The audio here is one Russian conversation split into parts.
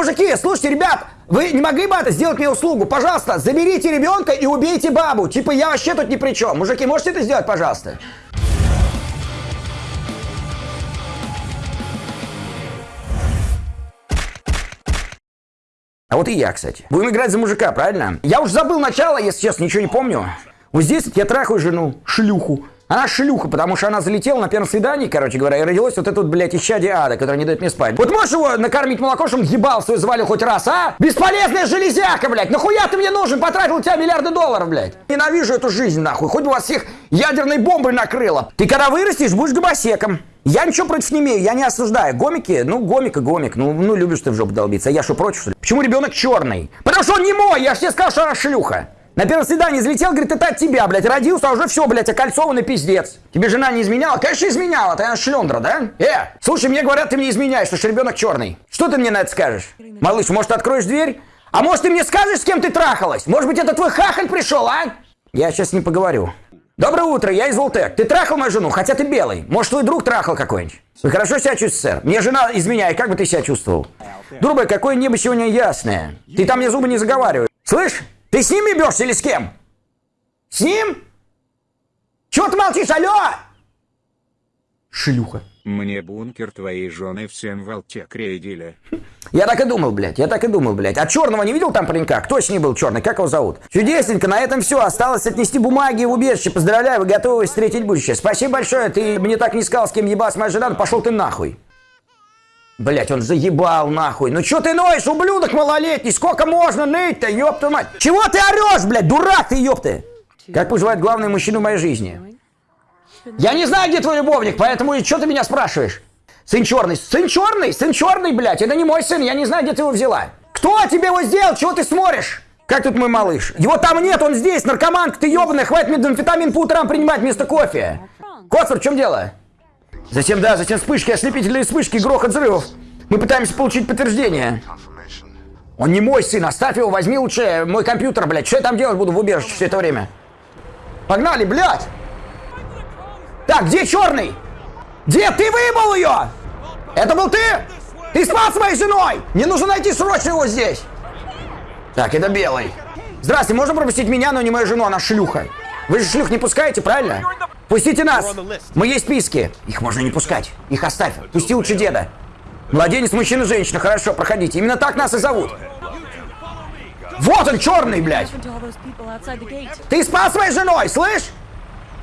мужики, слушайте, ребят, вы не могли бы это сделать мне услугу? Пожалуйста, заберите ребенка и убейте бабу. Типа, я вообще тут ни при чем. Мужики, можете это сделать, пожалуйста? А вот и я, кстати. Будем играть за мужика, правильно? Я уже забыл начало, если честно, ничего не помню. Вот здесь я трахаю жену, шлюху. Она шлюха, потому что она залетела на первом свидании, короче говоря, и родилась вот это вот, блядь, исчадие ада, которое не дает мне спать. Вот можешь его накормить молоко, чтобы ебал свой завалил хоть раз, а? Бесполезная железяка, блядь! Нахуя ты мне нужен? Потратил у тебя миллиарды долларов, блядь! Ненавижу эту жизнь, нахуй. Хоть бы вас всех ядерной бомбой накрыло. Ты когда вырастешь, будешь гомосеком. Я ничего против не имею, я не осуждаю. Гомики, ну, гомика, гомик. Ну, ну, любишь ты в жопу долбиться. А я что, против, что ли? Почему ребенок черный? Потому что он не мой, я же тебе сказал, что она шлюха. На первом свидании залетел, говорит, это от тебя, блядь, родился, а уже все, блядь, окольцованный пиздец. Тебе жена не изменяла? Конечно, изменяла, ты она шлендра, да? Э, слушай, мне говорят, ты мне изменяешь, что ребенок черный. Что ты мне на это скажешь? Малыш, может, откроешь дверь? А может, ты мне скажешь, с кем ты трахалась? Может быть, это твой хахаль пришел, а? Я сейчас не поговорю. Доброе утро, я из Волтек. Ты трахал мою жену, хотя ты белый. Может, твой друг трахал какой-нибудь? Вы хорошо себя чувствуете, сэр? Мне жена изменяет, как бы ты себя чувствовал? Друга, какое небо сегодня ясное. Ты там мне зубы не заговаривай. Слышь, ты с ним ебешься или с кем? С ним? Чего ты молчишь, алло? Шлюха. Мне бункер твоей жены всем в Алтек рейдили. Я так и думал, блядь, я так и думал, блядь. А черного не видел там паренька? Кто с ним был черный? Как его зовут? Чудесненько, на этом все. Осталось отнести бумаги в убежище. Поздравляю, вы готовы встретить будущее. Спасибо большое. Ты мне так не сказал, с кем ебалась моя жена. Ну, пошел ты нахуй. Блять, он заебал нахуй. Ну чё ты ноешь, ублюдок малолетний? Сколько можно ныть-то, ёпта мать? Чего ты орешь, блядь, дурак ты, ёпты? Как поживает главный мужчина в моей жизни? Я не знаю, где твой любовник, поэтому и что ты меня спрашиваешь? Сын черный, сын черный, сын черный, блядь, это не мой сын, я не знаю, где ты его взяла. Кто тебе его сделал, чего ты смотришь? Как тут мой малыш? Его там нет, он здесь, наркоманка ты ебаная, хватит метамфетамин по утрам принимать вместо кофе. Котфор, в чем дело? Затем, да, затем вспышки, ослепительные вспышки, грохот взрывов. Мы пытаемся получить подтверждение. Он не мой сын, оставь его, возьми лучше мой компьютер, блядь. Что я там делать буду в убежище все это время? Погнали, блядь! Так, где черный? Где? Ты выебал ее! Это был ты? Ты спал с моей женой! Мне нужно найти срочно его здесь! Так, это белый. Здравствуйте, можно пропустить меня, но не мою жену, она шлюха. Вы же шлюх не пускаете, правильно? Пустите нас! Мы есть списки. Их можно не пускать. Их оставь. Пусти лучше деда. Младенец, мужчина, женщина. Хорошо, проходите. Именно так нас и зовут. Вот он, черный, блядь. Ты спал с моей женой, слышь?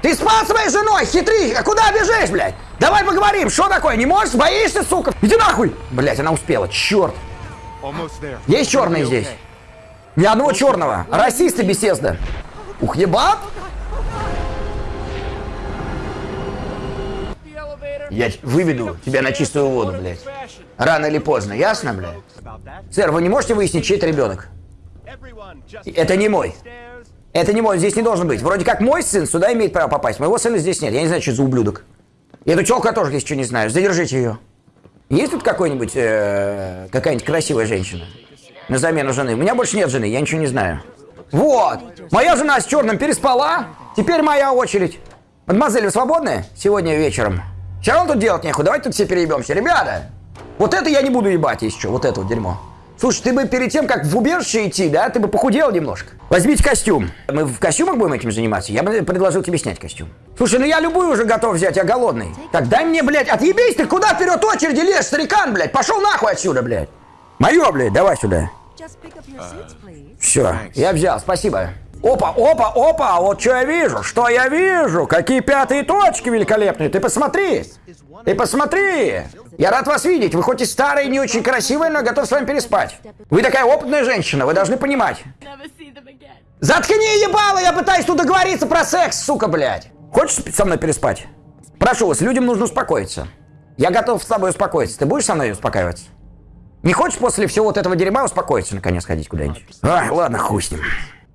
Ты спал с моей женой, хитри! А куда бежишь, блядь? Давай поговорим, что такое? Не можешь? Боишься, сука? Иди нахуй! Блядь, она успела, черт. Есть черные здесь? Ни одного черного. Расисты беседа. Ух, ебат! Я выведу тебя на чистую воду, блядь. Рано или поздно, ясно, блядь? Сэр, вы не можете выяснить, чей это ребенок? Это не мой. Это не мой, здесь не должен быть. Вроде как мой сын сюда имеет право попасть. Моего сына здесь нет. Я не знаю, что за ублюдок. И эту челку тоже здесь что не знаю. Задержите ее. Есть тут какой-нибудь, э, какая-нибудь красивая женщина? На замену жены. У меня больше нет жены, я ничего не знаю. Вот. Моя жена с черным переспала. Теперь моя очередь. Мадемуазель, вы свободны сегодня вечером? Все равно тут делать нехуй. Давайте тут все переебемся. Ребята, вот это я не буду ебать еще. Вот это вот дерьмо. Слушай, ты бы перед тем, как в убежище идти, да, ты бы похудел немножко. Возьмите костюм. Мы в костюмах будем этим заниматься? Я бы предложил тебе снять костюм. Слушай, ну я любую уже готов взять, я голодный. Так, дай мне, блядь, отъебись ты, куда вперед очереди лезешь, старикан, блядь? Пошел нахуй отсюда, блядь. Мое, блядь, давай сюда. Все, я взял, спасибо. Опа, опа, опа, вот что я вижу, что я вижу, какие пятые точки великолепные, ты посмотри, ты посмотри. Я рад вас видеть, вы хоть и старые, не очень красивые, но готов с вами переспать. Вы такая опытная женщина, вы должны понимать. Заткни ебало, я пытаюсь тут договориться про секс, сука, блядь. Хочешь со мной переспать? Прошу вас, людям нужно успокоиться. Я готов с тобой успокоиться, ты будешь со мной успокаиваться? Не хочешь после всего вот этого дерьма успокоиться, наконец, ходить куда-нибудь? Ай, ладно, хуй с ним.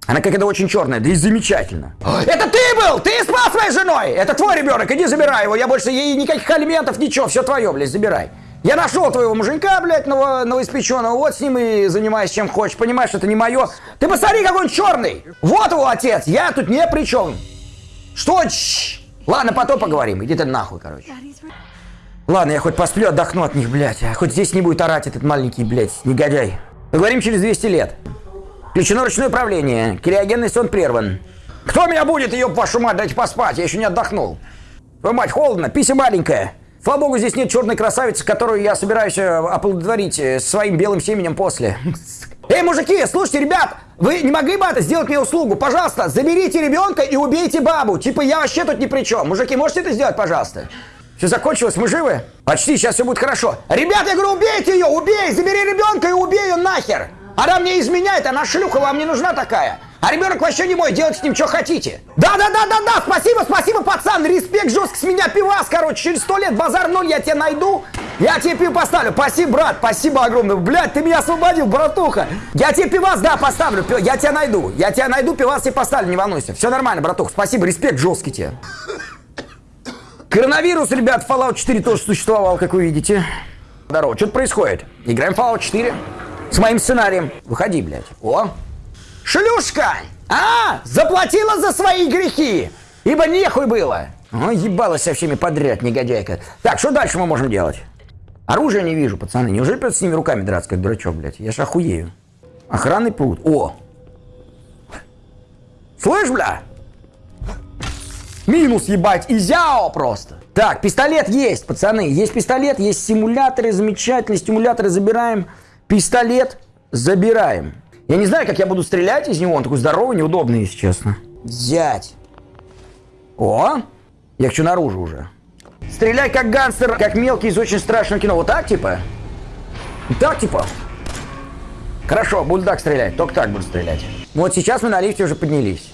Она какая-то очень черная, да и замечательно. Это ты был! Ты спал с моей женой! Это твой ребенок, иди забирай его. Я больше ей никаких алиментов, ничего, все твое, блядь, забирай. Я нашел твоего муженька, блядь, ново, новоиспеченного, вот с ним и занимаюсь чем хочешь, понимаешь, это не мое. Ты посмотри, какой он черный! Вот его отец, я тут не при чем. Что? Ладно, потом поговорим, иди ты нахуй, короче. Ладно, я хоть посплю, отдохну от них, блядь. А хоть здесь не будет орать этот маленький, блядь, негодяй. Поговорим через 200 лет. Включено ручное управление. Криогенный сон прерван. Кто меня будет, ее вашу мать, дайте поспать, я еще не отдохнул. Твою мать, холодно, пися маленькая. Слава богу, здесь нет черной красавицы, которую я собираюсь э, оплодотворить э, своим белым семенем после. Эй, мужики, слушайте, ребят, вы не могли бы это сделать мне услугу? Пожалуйста, заберите ребенка и убейте бабу. Типа я вообще тут ни при чем. Мужики, можете это сделать, пожалуйста? Все закончилось, мы живы? Почти, сейчас все будет хорошо. Ребят, я говорю, убейте ее, убей, забери ребенка и убей ее нахер. Она мне изменяет, она шлюха, вам не нужна такая. А ребенок вообще не мой, делайте с ним что хотите. Да-да-да-да-да, спасибо, спасибо, пацан, респект жестко с меня пивас, короче, через сто лет базар ноль, я тебя найду, я тебе пиво поставлю. Спасибо, брат, спасибо огромное. Блядь, ты меня освободил, братуха. Я тебе пивас, да, поставлю, я тебя найду, я тебя найду, пивас тебе поставлю, не волнуйся. Все нормально, братуха, спасибо, респект жесткий тебе. Коронавирус, ребят, Fallout 4 тоже существовал, как вы видите. Здорово, что-то происходит. Играем Fallout 4 с моим сценарием. Выходи, блядь. О, Шлюшка! А, заплатила за свои грехи! Ибо нехуй было! О, ебалась со всеми подряд, негодяйка. Так, что дальше мы можем делать? Оружия не вижу, пацаны. Неужели придется с ними руками драться, как дурачок, блядь? Я ж охуею. Охранный пруд. О! Слышь, бля? Минус, ебать, изяо просто. Так, пистолет есть, пацаны. Есть пистолет, есть симуляторы, замечательные стимуляторы забираем. Пистолет забираем. Я не знаю, как я буду стрелять из него. Он такой здоровый, неудобный, если честно. Взять. О! Я хочу наружу уже. Стреляй как гангстер, как мелкий из очень страшного кино. Вот так, типа? Так, типа? Хорошо, буду так стрелять. Только так буду стрелять. Вот сейчас мы на лифте уже поднялись.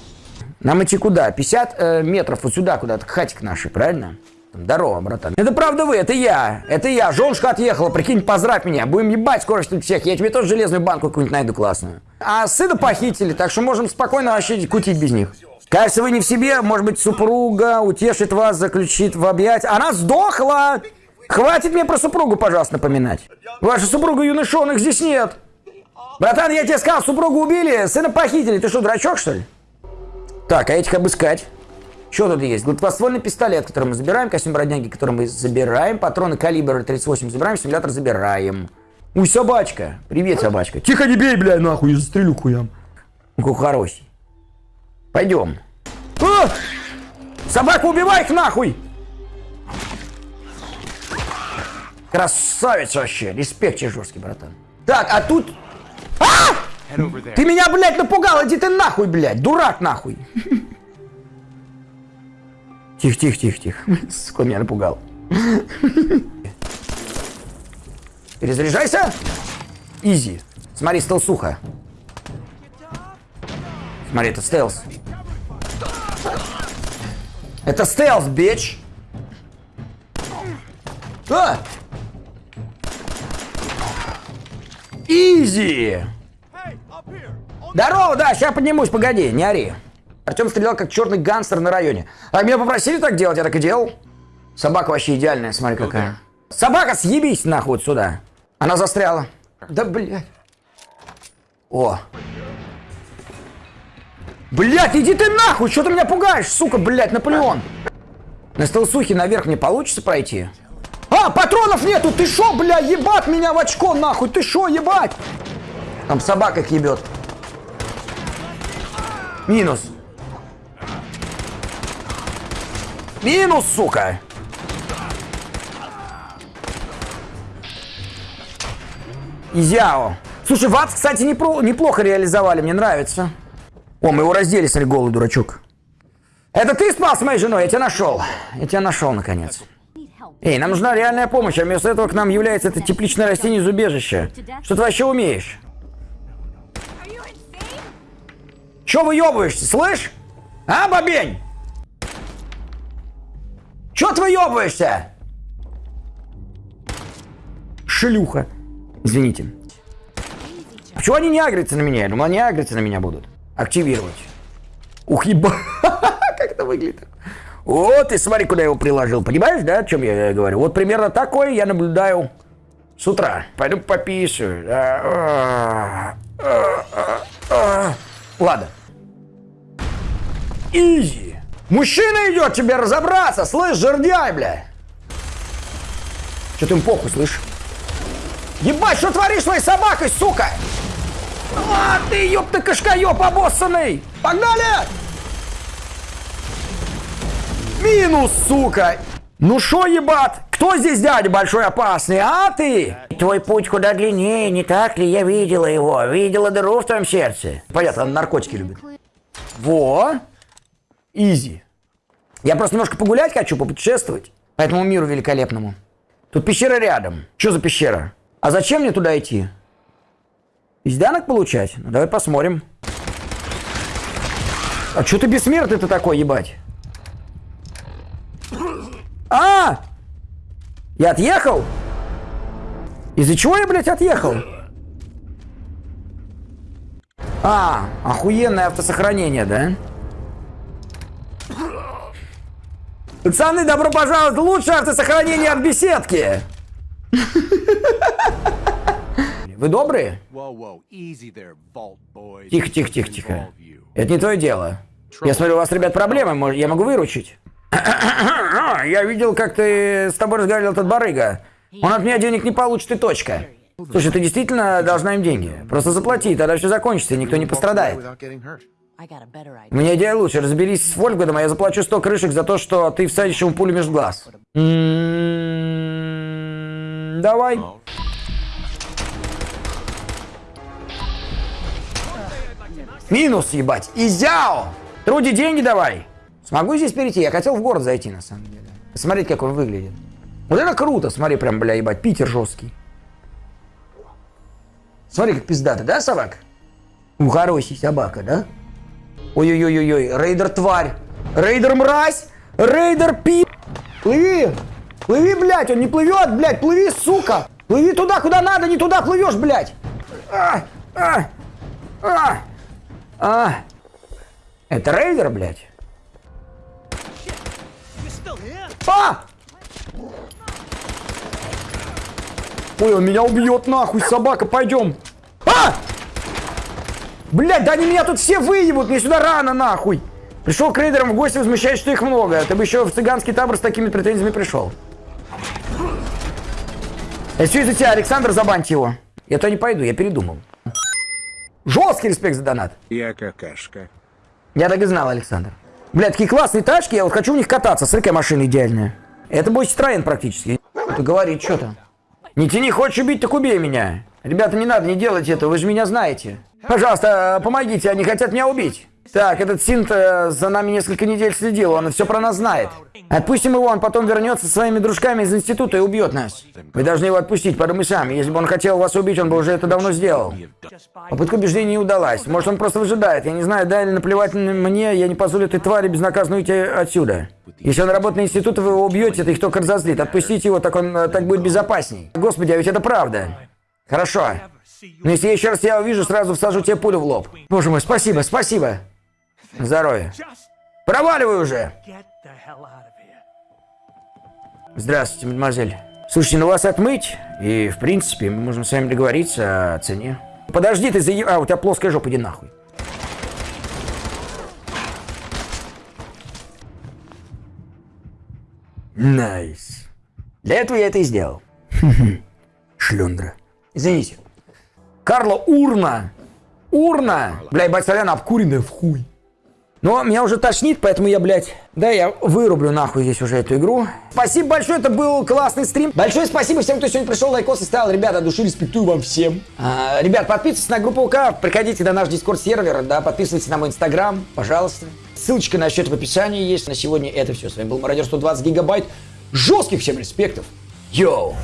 Нам идти куда? 50 э, метров вот сюда куда-то, к хатик нашей, правильно? Здорово, братан. Это правда вы, это я. Это я. Женушка отъехала, прикинь, поздравь меня. Будем ебать скоро что всех. Я тебе тоже железную банку какую-нибудь найду классную. А сына похитили, так что можем спокойно вообще кутить без них. Кажется, вы не в себе. Может быть, супруга утешит вас, заключит в объять. Она сдохла! Хватит мне про супругу, пожалуйста, напоминать. Ваша супруга юношонок здесь нет. Братан, я тебе сказал, супругу убили, сына похитили. Ты что, дурачок, что ли? Так, а этих обыскать. Что тут есть? Гладкоствольный пистолет, который мы забираем, костюм бродяги, который мы забираем, патроны калибра 38 забираем, симулятор забираем. Уй, собачка. Привет, собачка. Тихо, не бей, бля, нахуй, я застрелю хуям. Ну, хороший. Пойдем. А! Собаку убивай их нахуй! Красавец вообще. Респект жесткий, братан. Так, а тут... А! Ты меня, блядь, напугал! Иди ты нахуй, блядь! Дурак нахуй! Тихо, тихо, тихо, тихо. Сука, меня напугал. Перезаряжайся. Изи. Смотри, стелсуха. Смотри, это стелс. Это стелс, бич. А! Изи. Здорово, да, сейчас поднимусь, погоди, не ори. Артем стрелял как черный гангстер на районе. А меня попросили так делать, я так и делал. Собака вообще идеальная, смотри какая. Собака, съебись нахуй сюда. Она застряла. Да, блядь. О. Блядь, иди ты нахуй, что ты меня пугаешь, сука, блядь, Наполеон. На стелсухе наверх не получится пройти? А, патронов нету, ты шо, бля, ебать меня в очко, нахуй, ты шо, ебать? Там собака их ебет. Минус. Минус, сука! Изяо. Слушай, ВАЦ, кстати, непро- неплохо реализовали, мне нравится. О, мы его раздели, смотри, голый дурачок. Это ты спал с моей женой? Я тебя нашел. Я тебя нашел, наконец. Эй, нам нужна реальная помощь, а вместо этого к нам является это тепличное растение из убежища. Что ты вообще умеешь? Че выебываешься, слышь? А, бабень? Чё ты выебываешься? Шлюха. Извините. Почему они не агрятся на меня? Я думал, они агрятся на меня будут. Активировать. Ух, еба. Как это выглядит? Вот, и смотри, куда я его приложил. Понимаешь, да, о чем я говорю? Вот примерно такое я наблюдаю с утра. Пойду пописаю. Ладно. Изи. Мужчина идет тебе разобраться, слышь, жердяй, бля. Что-то им похуй, слышь. Ебать, что творишь своей собакой, сука? А, ты, ёпта, кашкаёб обоссанный! Погнали! Минус, сука! Ну шо, ебат? Кто здесь дядя большой опасный, а ты? Твой путь куда длиннее, не так ли? Я видела его. Видела дыру в твоем сердце. Понятно, он наркотики любит. Во! Изи. Я просто немножко погулять хочу, попутешествовать. По этому миру великолепному. Тут пещера рядом. Что за пещера? А зачем мне туда идти? Изданок получать? Ну давай посмотрим. А что ты бессмертный-то такой, ебать? А! Я отъехал? Из-за чего я, блядь, отъехал? А, охуенное автосохранение, да? Пацаны, добро пожаловать в лучшее автосохранение от беседки! Вы добрые? Тихо, тихо, тихо, тихо. Это не твое дело. Я смотрю, у вас, ребят, проблемы. Я могу выручить? Я видел, как ты с тобой разговаривал этот барыга. Он от меня денег не получит и точка. Слушай, ты действительно должна им деньги. Просто заплати, тогда все закончится, и никто не пострадает. Меня идея лучше. Разберись с Вольфгадом, а я заплачу 100 крышек за то, что ты всадишь ему пулю между глаз. М-м-м, Давай. Минус, ебать. Изяо! Труди деньги давай. Смогу здесь перейти? Я хотел в город зайти, на самом деле. Посмотреть, как он выглядит. Вот это круто, смотри, прям, бля, ебать, Питер жесткий. Смотри, как пиздато, да, собак? У, хороший собака, да? Ой-ой-ой-ой, рейдер тварь. Рейдер мразь. Рейдер пи... Плыви. Плыви, блядь, он не плывет, блядь, плыви, сука. Плыви туда, куда надо, не туда плывешь, блядь. А, а, а, а. Это рейдер, блядь? А! Ой, он меня убьет нахуй, собака, пойдем. А! Блядь, да они меня тут все выебут, мне сюда рано нахуй. Пришел к рейдерам в гости, возмущаясь, что их много. Ты бы еще в цыганский табор с такими претензиями пришел. Это все из-за тебя, Александр, забаньте его. Я то не пойду, я передумал. Жесткий респект за донат. Я какашка. Я так и знал, Александр. Блядь, такие классные тачки, я вот хочу в них кататься. Смотри, какая машина идеальная. Это мой Citroёn практически. Ты говорит что-то. Не тяни, хочешь убить, так убей меня. Ребята, не надо, не делайте этого, вы же меня знаете. Пожалуйста, помогите, они хотят меня убить. Так, этот Синт э, за нами несколько недель следил, он все про нас знает. Отпустим его, он потом вернется со своими дружками из института и убьет нас. Вы должны его отпустить, подумай сам. Если бы он хотел вас убить, он бы уже это давно сделал. Попытка убеждения не удалась. Может, он просто выжидает. Я не знаю, да или наплевать на мне, я не позволю этой твари безнаказанно уйти отсюда. Если он работает на институте, вы его убьете, это их только разозлит. Отпустите его, так он э, так будет безопасней. Господи, а ведь это правда. Хорошо. Но если я еще раз тебя увижу, сразу всажу тебе пулю в лоб. Боже мой, спасибо, спасибо. Здоровья. Проваливай уже! Здравствуйте, мадемуазель. Слушайте, ну вас отмыть, и, в принципе, мы можем с вами договориться о цене. Подожди, ты заеб... А, у тебя плоская жопа, иди нахуй. Nice. Для этого я это и сделал. Шлюндра. Извините. Карла Урна. Урна. Бля, ебать, соляна обкуренная в хуй. Но меня уже тошнит, поэтому я, блядь, да, я вырублю нахуй здесь уже эту игру. Спасибо большое, это был классный стрим. Большое спасибо всем, кто сегодня пришел, лайкосики ставил. Ребята, от души респектую вам всем. А, ребят, подписывайтесь на группу УК, приходите на наш Discord сервер, да, подписывайтесь на мой инстаграм, пожалуйста. Ссылочка на счет в описании есть. На сегодня это все. С вами был Мародер 120 гигабайт. Жестких всем респектов. Йоу!